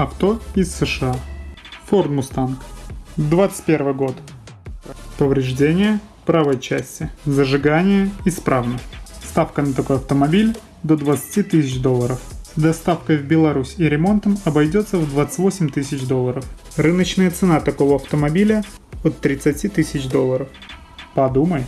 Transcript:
Авто из США. Ford Mustang. 21 год. Повреждение правой части. Зажигание исправно. Ставка на такой автомобиль до 20 тысяч долларов. Доставкой в Беларусь и ремонтом обойдется в 28 тысяч долларов. Рыночная цена такого автомобиля от 30 тысяч долларов. Подумай.